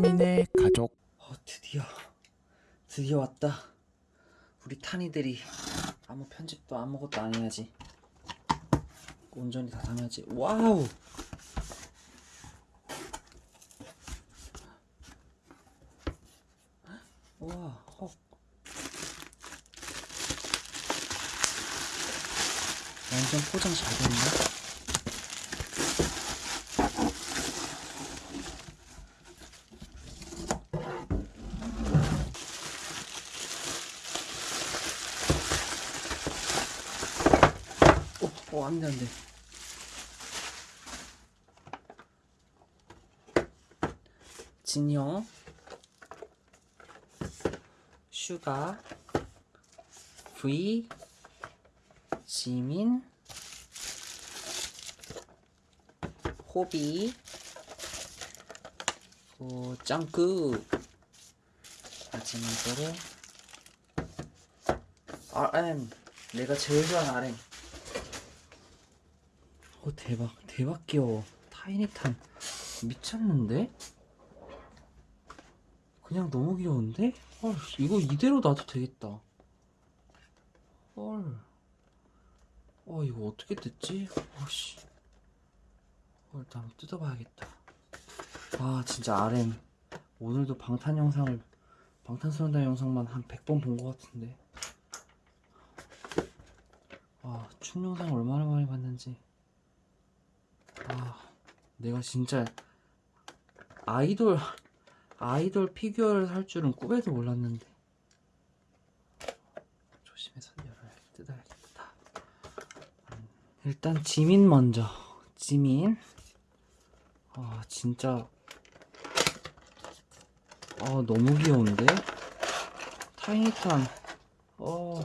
타민의 가족. 어, 드디어 드디어 왔다. 우리 탄이들이 아무 편집도 아무것도 안 해야지. 온전히 다 당해야지. 와우 와 헉. 완전 포장 잘 됐네 어, 어, 안 돼, 안 돼. 진영, 슈가, V, 지민, 호비, 어, 짱구, 마지막으로. RM, 내가 제일 좋아하는 RM. 어 대박 대박 귀여워. 타이니탄. 미쳤는데? 그냥 너무 귀여운데? 헐 이거 이대로 놔도 되겠다. 헐. 어, 이거 어떻게 됐지? 어씨. 어, 일단 한번 뜯어봐야겠다. 아 진짜 RM 오늘도 방탄 영상을 방탄소년단 영상만 한 100번 본 것 같은데. 아, 춤 영상 얼마나 많이 봤는지. 아, 내가 진짜 아이돌 아이돌 피규어를 살 줄은 꿈에도 몰랐는데 조심해서 열어야 뜯어야겠다. 음, 일단 지민 먼저. 지민. 아 진짜 아 너무 귀여운데 타이니탄. 어.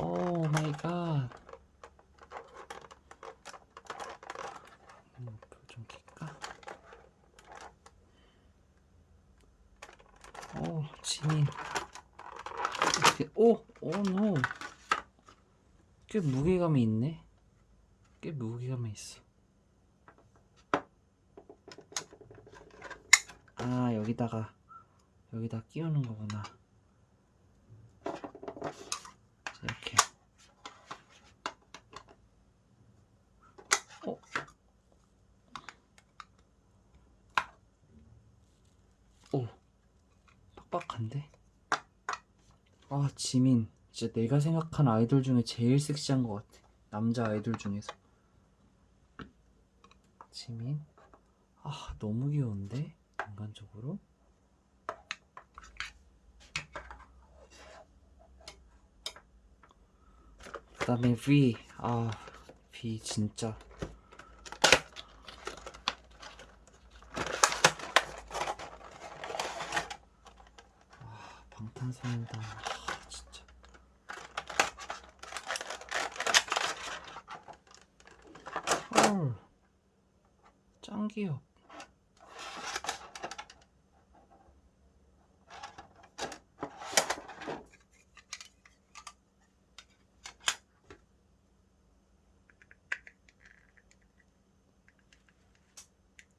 오 마이 갓. 음, 불좀 켤까? 오, 지민. 이렇게, 오, 오, 노. 꽤 무게감이 있네. 꽤 무게감이 있어. 아, 여기다가, 여기다 끼우는 거구나. 이렇게. 어? 오, 빡빡한데? 아, 지민. 진짜 내가 생각한 아이돌 중에 제일 섹시한 것 같아. 남자 아이돌 중에서. 지민. 아, 너무 귀여운데? 인간적으로? 그 다음에 V. 아, V 진짜. 아, 방 탄소년단. 아, 진짜. 헐. 짱 귀여워.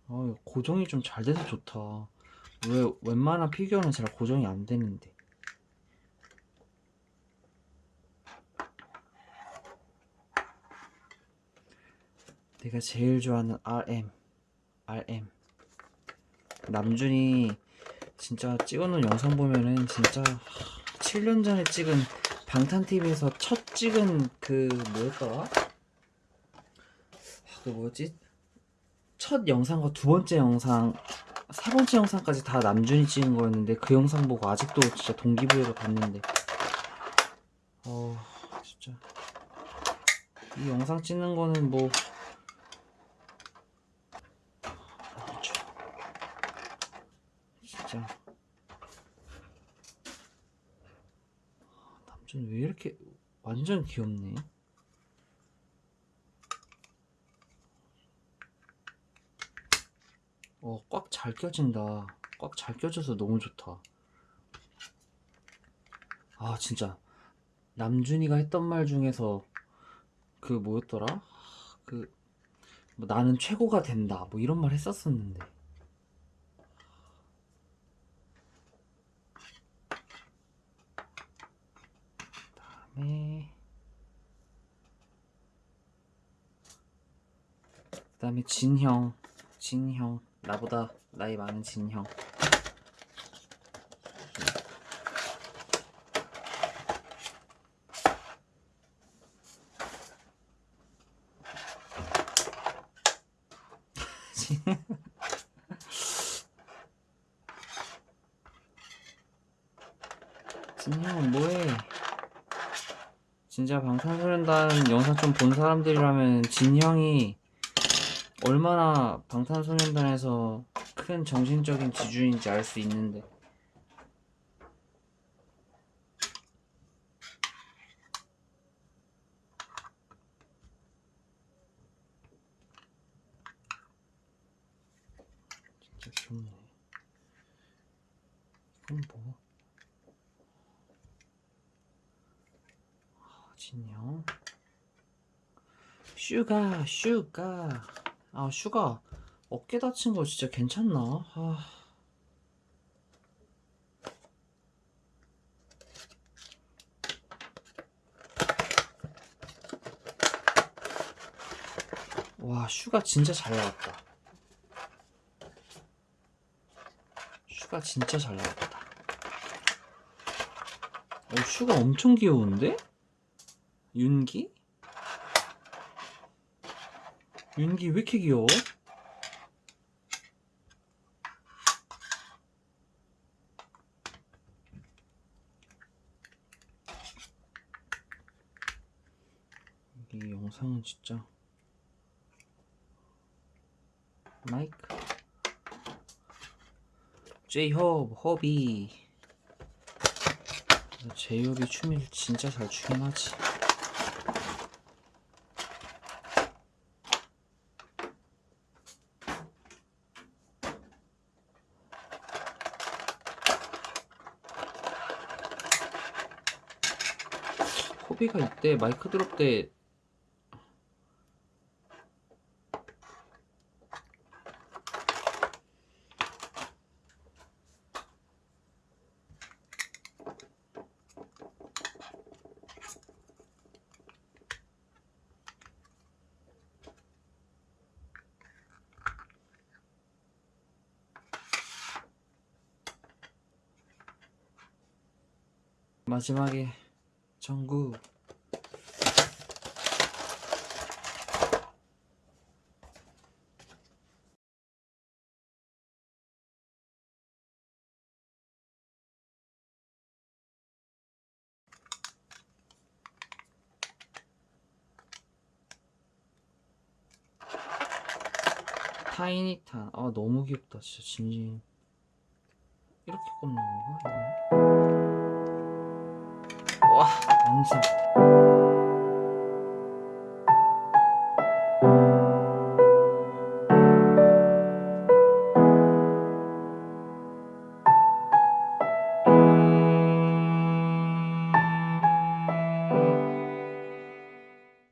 어, 이거 고정이 좀 잘 돼서 좋다. 왜 웬만한 피규어는 잘 고정이 안 되는데. 내가 제일 좋아하는 RM. RM. 남준이 진짜 찍어놓은 영상 보면은 진짜 7년 전에 찍은 방탄TV에서 첫 찍은 그 뭐였더라? 아, 그 뭐지? 첫 영상과 두 번째 영상, 세 번째 영상까지 다 남준이 찍은 거였는데 그 영상 보고 아직도 진짜 동기부여가 갔는데 어 진짜 이 영상 찍는 거는 뭐 그렇죠. 진짜 남준 왜 이렇게 완전 귀엽네 어, 꽉 잘 껴진다. 꽉 잘 껴져서 너무 좋다. 아, 진짜. 남준이가 했던 말 중에서 그 뭐였더라? 그, 뭐 나는 최고가 된다. 뭐 이런 말 했었었는데. 네. 다음에 그 다음에 진형 진형. 나보다 나이 많은 진형. 진형은 뭐해? 진짜 방탄소년단 영상 좀 본 사람들이라면 진형이 얼마나 방탄소년단에서 큰 정신적인 지주인지 알 수 있는데 진짜 귀엽네 이건 뭐? 진형 슈가 슈가 아 슈가 어깨 다친 거 진짜 괜찮나? 아 와, 슈가 진짜 잘 나왔다. 슈가 진짜 잘 나왔다. 어, 슈가 엄청 귀여운데? 윤기? 윤기 왜 이렇게 귀여워? 이 영상은 진짜 마이크 제이홉 허비 제이홉이 춤을 진짜 잘 추긴 하지 호비가 이때 마이크 드롭 때. 마지막에 정구. 타이니탄 아 너무 귀엽다 진짜 진진 이렇게 꼽는 건가 이거 好啊您